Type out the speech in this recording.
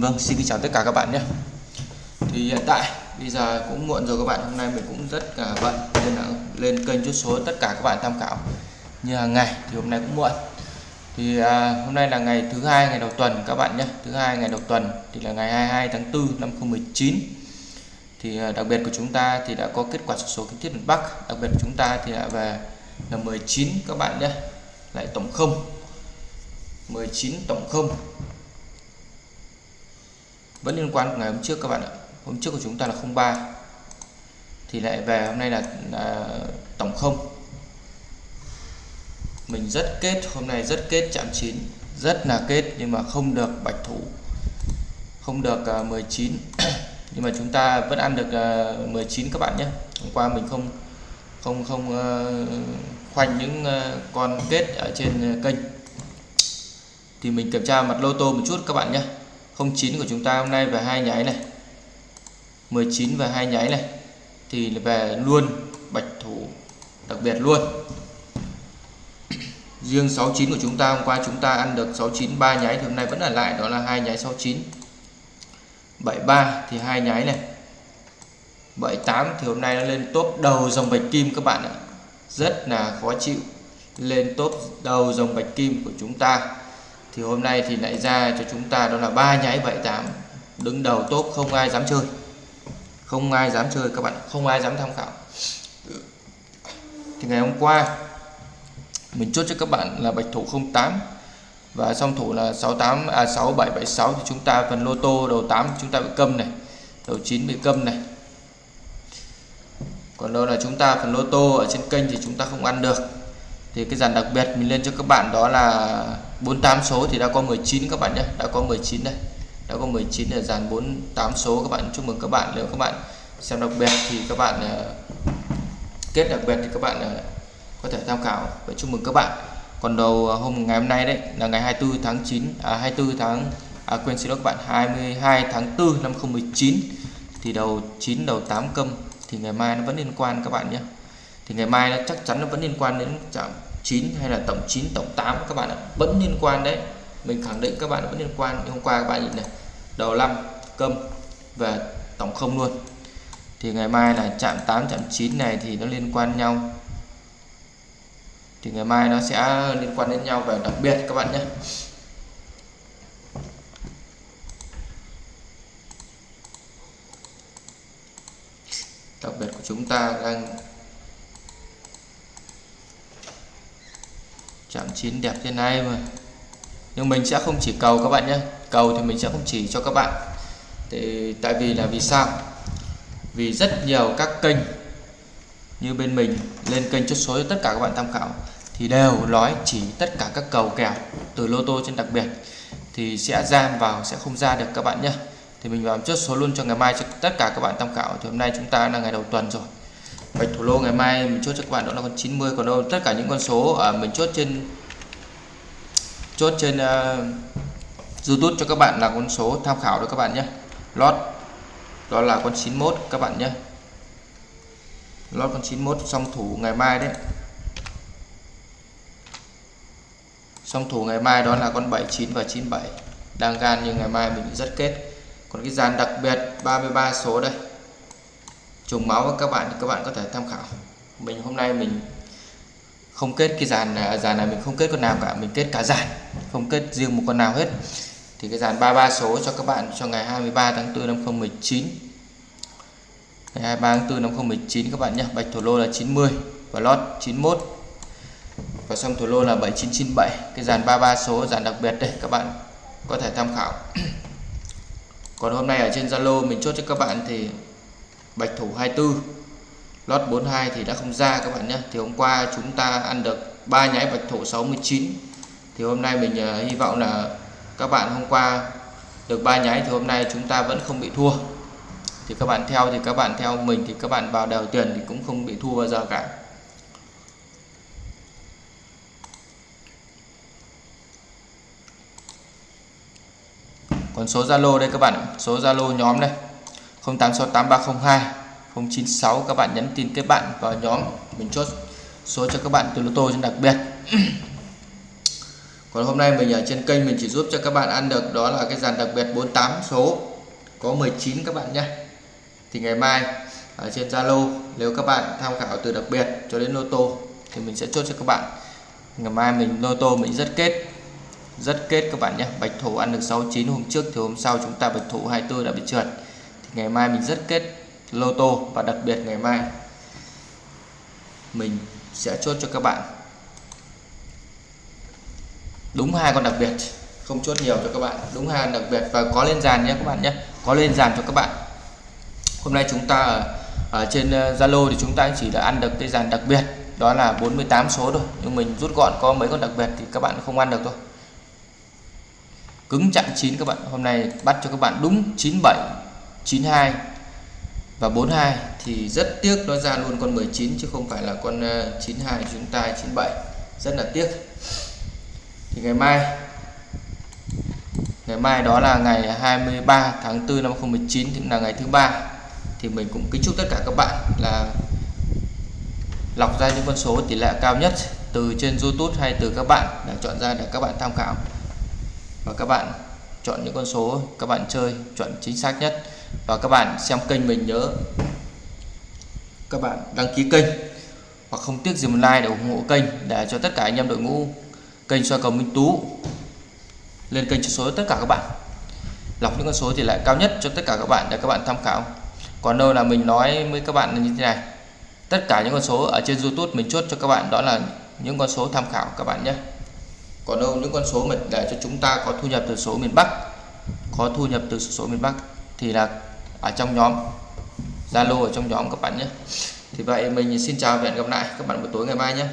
Vâng, xin kính chào tất cả các bạn nhé. Thì hiện tại bây giờ cũng muộn rồi các bạn Hôm nay mình cũng rất là bận Nên là lên kênh chút số tất cả các bạn tham khảo. Như hàng ngày thì hôm nay cũng muộn. Thì à, hôm nay là ngày thứ hai ngày đầu tuần các bạn nhé. Thứ hai ngày đầu tuần thì là ngày 22 tháng 4 năm 2019 Thì à, đặc biệt của chúng ta thì đã có kết quả số số kiến thiết miền Bắc. Đặc biệt của chúng ta thì đã về là 19 các bạn nhé. Lại tổng không. 19 tổng không vẫn liên quan ngày hôm trước các bạn ạ. Hôm trước của chúng ta là 03 thì lại về hôm nay là, là tổng không. Mình rất kết hôm nay rất kết chạm 9 rất là kết nhưng mà không được bạch thủ không được à, uh, 19 nhưng mà chúng ta vẫn ăn được à, uh, 19 các bạn nhé. Hôm qua mình không không không uh, khoanh những uh, con kết ở trên ờ, kênh. Thì mình kiểm tra mặt lô tô một chút các bạn nhé. 09 của chúng ta hôm nay về hai nháy này 19 và hai nháy này, thì về luôn bạch thủ đặc biệt luôn. Riêng 69 của chúng ta, hôm qua chúng ta ăn được 69 ba nháy thì hôm nay vẫn ở lại, đó là hai nháy 69 73 thì hai nháy này. 78 thì hôm nay nó lên top đầu dòng bạch kim các bạn ạ. Rất là khó chịu. Lên top đầu dòng bạch kim của chúng ta thì hôm nay thì lại ra cho chúng ta đó là ba nháy 78 đứng đầu top không ai dám chơi. Không ai dám chơi các bạn, không ai dám tham khảo. Thì ngày hôm qua, mình chốt cho các bạn là bạch thủ 08 và song thủ là 68 à 6776 thì chúng ta phần lô tô đầu 8 chúng ta bị câm này, đầu 9 bị câm này. Còn đâu là chúng ta phần lô tô ở trên kênh thì chúng ta không ăn được. Thì cái dàn đặc biệt mình lên cho các bạn đó là 48 số thì đã có 19 các bạn nhé đã có 19 đây đã có 19 là dàn 48 số các bạn. Chúc mừng các bạn nếu các bạn xem đặc biệt thì các bạn uh, kết đặc biệt thì các bạn uh, có thể tham khảo và chúc mừng các bạn. Còn đầu ờ, hôm ngày hôm nay đấy là ngày 24 tháng 9 à 24 tháng à, quên xin lỗi các bạn 22 tháng 4 năm 2019 thì đầu 9 đầu 8 câm thì ngày mai nó vẫn liên quan các bạn nhé. Thì ngày mai nó chắc chắn nó vẫn liên quan đến chạm 9 hay là tổng 9 tổng 8 các bạn ạ. Vẫn liên quan đấy. Mình khẳng định các bạn vẫn liên quan. Hôm qua các bạn nhìn này. Đầu 5 câm và tổng không luôn. Thì ngày mai là chạm 8 chạm 9 này thì nó liên quan nhau. Thì ngày mai nó sẽ liên quan đến nhau và đặc biệt các bạn nhé. Đặc biệt của chúng ta đang chạm chín đẹp thế này mà. Nhưng mình sẽ không chỉ cầu các bạn nhé. Cầu thì mình sẽ không chỉ cho các bạn. Thì tại vì là vì sao? Vì rất nhiều các kênh như bên mình lên kênh chốt số cho tất cả các bạn tham khảo thì đều nói chỉ tất cả các cầu kèo từ lô tô trên đặc biệt thì sẽ ra vào, sẽ không ra được các bạn nhé. Thì mình vào chốt số luôn cho ngày mai cho tất cả các bạn tham khảo. Thì hôm nay chúng ta là ngày đầu tuần rồi bạch thủ lô ngày mai mình chốt cho các bạn đó là con 90 còn đâu. Tất cả những con số ở mình chốt trên chốt trên uh, YouTube cho các bạn là con số tham khảo đó các bạn nhé. Lót đó là con 91 các bạn nhé. Lót con 91 song thủ ngày mai đấy. Song thủ ngày mai đó là con 79 và 97 đang gan nhưng ngày mai mình rất kết. Còn cái dàn đặc biệt 33 số đây trùng máu với các bạn thì các bạn có thể tham khảo. Mình hôm nay mình không kết cái dàn này, dàn này mình không kết con nào cả mình kết cả dàn không kết riêng một con nào hết. Thì cái dàn 33 số cho các bạn cho ngày 23 tháng 4 năm 2019 ngày 23 tháng 4 năm 2019 các bạn nhé. Bạch thổ lô là 90 và lót 91 và xong thủ lô là 7997 cái dàn 33 số dàn đặc biệt đây các bạn có thể tham khảo. Còn hôm nay ở trên Zalo mình chốt cho các bạn thì bạch thủ 24 lót 42 thì đã không ra các bạn nhé. Thì hôm qua chúng ta ăn được ba nháy bạch thủ 69 thì hôm nay mình uh, hy vọng là các bạn hôm qua được ba nháy thì hôm nay chúng ta vẫn không bị thua. Thì các bạn theo thì các bạn theo mình thì các bạn vào đều tiền thì cũng không bị thua bao giờ cả. Còn số Zalo đây các bạn số Zalo nhóm đây. 086830 096 các bạn nhắn tin kết bạn vào nhóm mình chốt số cho các bạn từ lô tô trên đặc biệt. Còn hôm nay mình ở trên kênh mình chỉ giúp cho các bạn ăn được đó là cái dàn đặc biệt 48 số, có 19 các bạn nhé. Thì ngày mai ở trên Zalo, nếu các bạn tham khảo từ đặc biệt cho đến lô tô thì mình sẽ chốt cho các bạn. Ngày mai mình, lô tô mình rất kết rất kết các bạn nhé. Bạch thủ ăn được 69 hôm trước thì hôm sau chúng ta bạch thủ 24 đã bị trượt ngày mai mình rất kết lô tô và đặc biệt ngày mai mình sẽ chốt cho các bạn. Đúng hai con đặc biệt không chốt nhiều cho các bạn. Đúng hai đặc biệt và có lên dàn nhé các bạn nhé. Có lên dàn cho các bạn. Hôm nay chúng ta ở, ở trên ờ, Zalo thì chúng ta chỉ đã ăn được cái dàn đặc biệt. Đó là 48 số thôi. Nhưng mình rút gọn có mấy con đặc biệt thì các bạn không ăn được thôi. Cứng chặn chín các bạn. Hôm nay bắt cho các bạn đúng 97 92 và 42 thì rất tiếc nó ra luôn con 19 chứ không phải là con ờ, 92 chúng ta 97 rất là tiếc. Thì ngày mai ngày mai đó là ngày 23 tháng 4 năm 2019 thì là ngày thứ ba. Thì mình cũng kính chúc tất cả các bạn là lọc ra những con số tỷ lệ cao nhất từ trên YouTube hay từ các bạn để chọn ra để các bạn tham khảo. Và các bạn chọn những con số, các bạn chơi chọn chính xác nhất và các bạn xem kênh mình nhớ các bạn đăng ký kênh. Hoặc không tiếc gì một like để ủng hộ kênh, để cho tất cả anh em đội ngũ kênh soi cầu Minh Tú lên kênh cho số tất cả các bạn. Lọc những con số thì lại cao nhất cho tất cả các bạn để các bạn tham khảo. Còn đâu là mình nói với các bạn là như thế này. Tất cả những con số ở trên YouTube mình chốt cho các bạn, đó là những con số tham khảo các bạn nhé. Còn đâu những con số mình để cho chúng ta có thu nhập từ số miền Bắc, có thu nhập từ số miền Bắc thì là ở trong nhóm, Zalo ở trong nhóm các bạn nhé. Thì vậy mình xin chào và hẹn gặp lại các bạn buổi tối ngày mai nhé.